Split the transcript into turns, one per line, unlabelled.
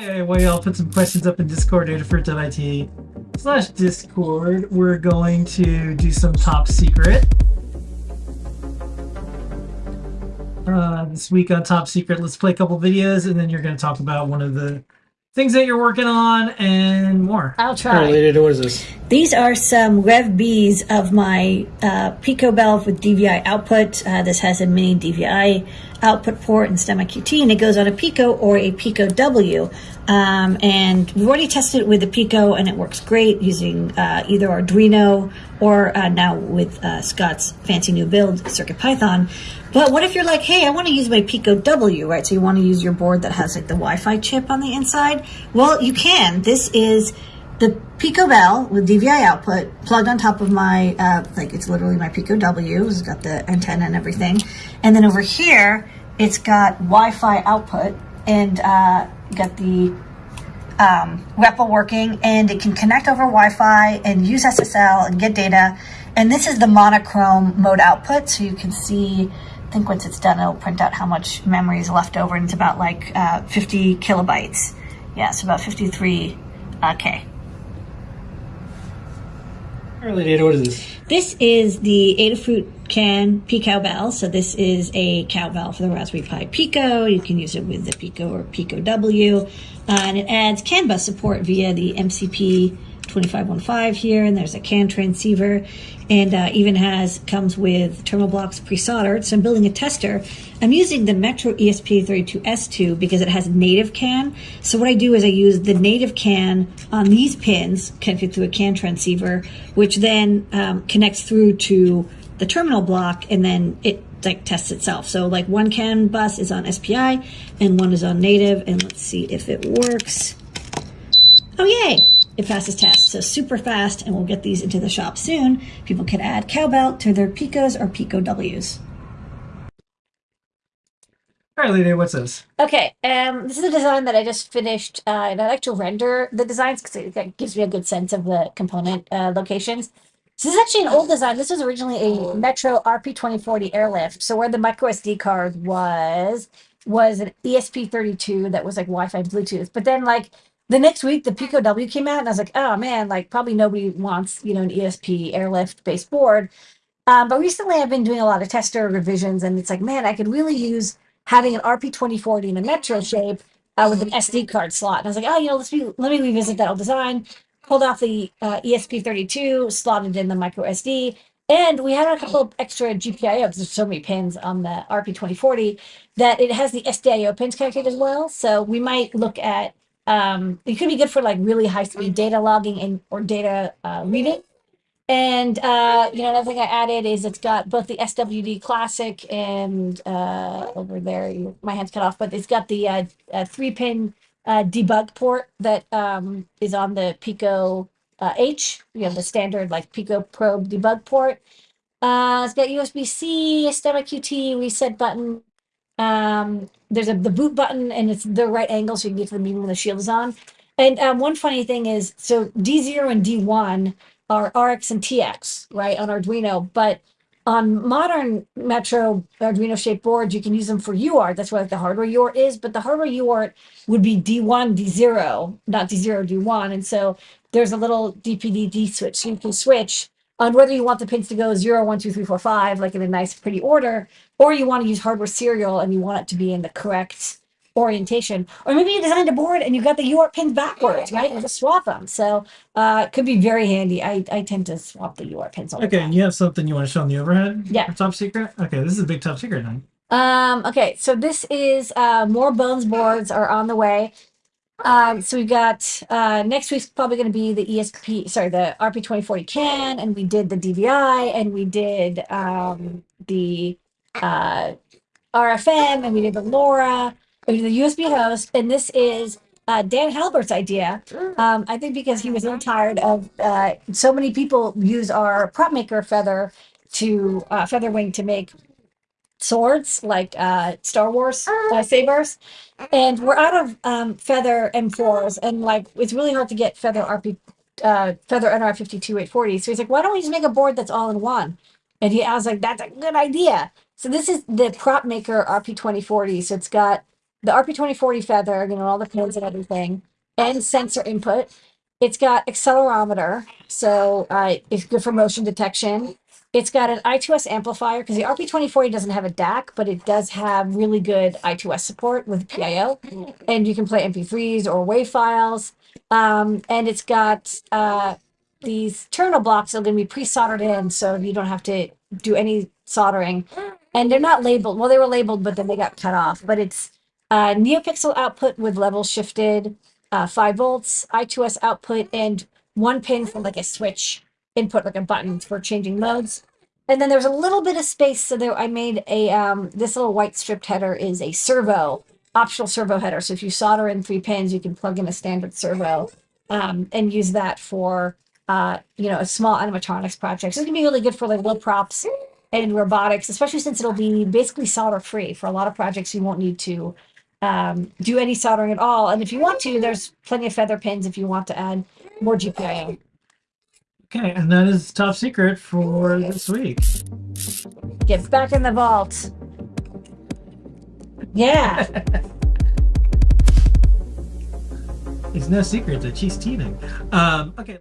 Well, y'all put some questions up in Discord, adafruit.it slash Discord. We're going to do some top secret. Uh, this week on Top Secret, let's play a couple videos, and then you're going to talk about one of the things that you're working on and more.
I'll
All right,
try.
lady, what is this?
These are some Rev Bs of my uh, PiCowbell with DVI output. Uh, this has a mini DVI output port and stemma QT, and it goes on a Pico or a Pico W. Um, and we've already tested it with the Pico, and it works great using uh, either Arduino or uh, now with uh, Scott's fancy new build, CircuitPython. But what if you're like, hey, I want to use my Pico W, right? So you want to use your board that has like the Wi-Fi chip on the inside? Well, you can. This is the PiCowbell with DVI output plugged on top of my, uh, like it's literally my Pico W. It's got the antenna and everything. And then over here, it's got Wi-Fi output and uh, got the um, REPL working and it can connect over Wi-Fi and use SSL and get data. And this is the monochrome mode output. So you can see, I think once it's done, it'll print out how much memory is left over and it's about like uh, 50 kilobytes. Yeah, so about 53 uh, K.
All right, lady, what is this?
This is the Adafruit CAN PiCowbell. So this is a cowbell for the Raspberry Pi Pico. You can use it with the Pico or Pico W. Uh, and it adds CAN bus support via the MCP 2515 here. And there's a CAN transceiver and uh, even has comes with terminal blocks pre-soldered. So I'm building a tester. I'm using the Metro E ESP32S2 because it has native CAN. So what I do is I use the native CAN on these pins connected through a CAN transceiver, which then um, connects through to the terminal block, and then it like tests itself. So like one CAN bus is on SPI, and one is on native. And let's see if it works. Oh yay! It passes tests. So super fast, and we'll get these into the shop soon. People can add cowbell to their Picos or Pico Ws.
All right, lady, what's this?
Okay, um, this is a design that I just finished, uh, and I like to render the designs because it it gives me a good sense of the component uh, locations. So this is actually an old design. This was originally a Metro RP2040 airlift. So where the micro SD card was, was an ESP32 that was like Wi-Fi Bluetooth. But then like the next week, the Pico W came out, and I was like, oh man, like probably nobody wants you know an ESP airlift based board. Um, but recently, I've been doing a lot of tester revisions, and it's like, man, I could really use having an RP2040 in a Metro shape uh, with an SD card slot. And I was like, oh, you know, let's be, let me revisit that old design. Pulled off the uh, ESP32, slotted in the micro SD, and we had a couple of extra GPIO there's so many pins on the RP2040 that it has the SDIO pins connected as well. So we might look at um, it could be good for like really high speed data logging and or data uh, reading. And uh, you know, another thing I added is it's got both the SWD Classic and uh, over there, my hand's cut off, but it's got the uh, uh, three pin uh, debug port that um, is on the Pico uh, H. You have the standard like Pico Probe debug port. Uh, it's got USB C, stemma QT, reset button. Um, there's a the boot button, and it's the right angle so you can get to the meeting when the shield is on. And um, one funny thing is, so D0 and D1 are RX and TX, right, on Arduino. But on modern Metro Arduino shaped boards, you can use them for UART. That's what the hardware UART is. But the hardware UART would be D1, D0, not D0, D1. And so there's a little DPD D switch. So you can switch on whether you want the pins to go 0, 1, 2, 3, 4, 5, like in a nice, pretty order, or you want to use hardware serial and you want it to be in the correct orientation. Or maybe you designed a board and you got the UART pins backwards, right? And just swap them. So uh, it could be very handy. I, I tend to swap the UART pins all the
Okay, and you have something you want to show on the overhead?
Yeah.
Top secret? Okay, this is a big top secret then.
Um, okay, so this is uh, more bones boards are on the way. Um, so we've got uh, next week's probably going to be the ESP, sorry, the RP2040 CAN, and we did the DVI, and we did um, the uh, RFM, and we did the LoRa, and we did the USB host, and this is uh, Dan Halbert's idea. Um, I think because he was a little tired of uh, so many people use our prop maker feather to uh, feather wing to make swords like uh Star Wars uh, sabers, and we're out of um, feather M4s, and like it's really hard to get feather RP uh, feather nRF fifty two eight forty. So he's like, why don't we just make a board that's all in one? And he, I was like, that's a good idea. So this is the prop maker RP twenty forty. So it's got the RP2040 feather, you know, all the pins and everything, and sensor input. It's got accelerometer, so uh, it's good for motion detection. It's got an I2S amplifier because the RP2040 doesn't have a DAC, but it does have really good I2S support with PIO, and you can play MP3s or WAV files. Um, and it's got uh, these terminal blocks that are going to be pre-soldered in, so you don't have to do any soldering. And they're not labeled. Well, they were labeled, but then they got cut off. But it's uh, NeoPixel output with level shifted, uh, five volts, I2S output, and one pin for like a switch input, like a button for changing modes. And then there's a little bit of space, so there I made a um, this little white stripped header is a servo optional servo header. So if you solder in three pins, you can plug in a standard servo um, and use that for uh, you know a small animatronics project. So it can be really good for like little props and robotics, especially since it'll be basically solder free for a lot of projects. You won't need to um, do any soldering at all. And if you want to, there's plenty of feather pins if you want to add more GPIO.
Okay, and that is top secret for this week.
Get back in the vault. Yeah.
It's no secret that she's teething. Um, okay.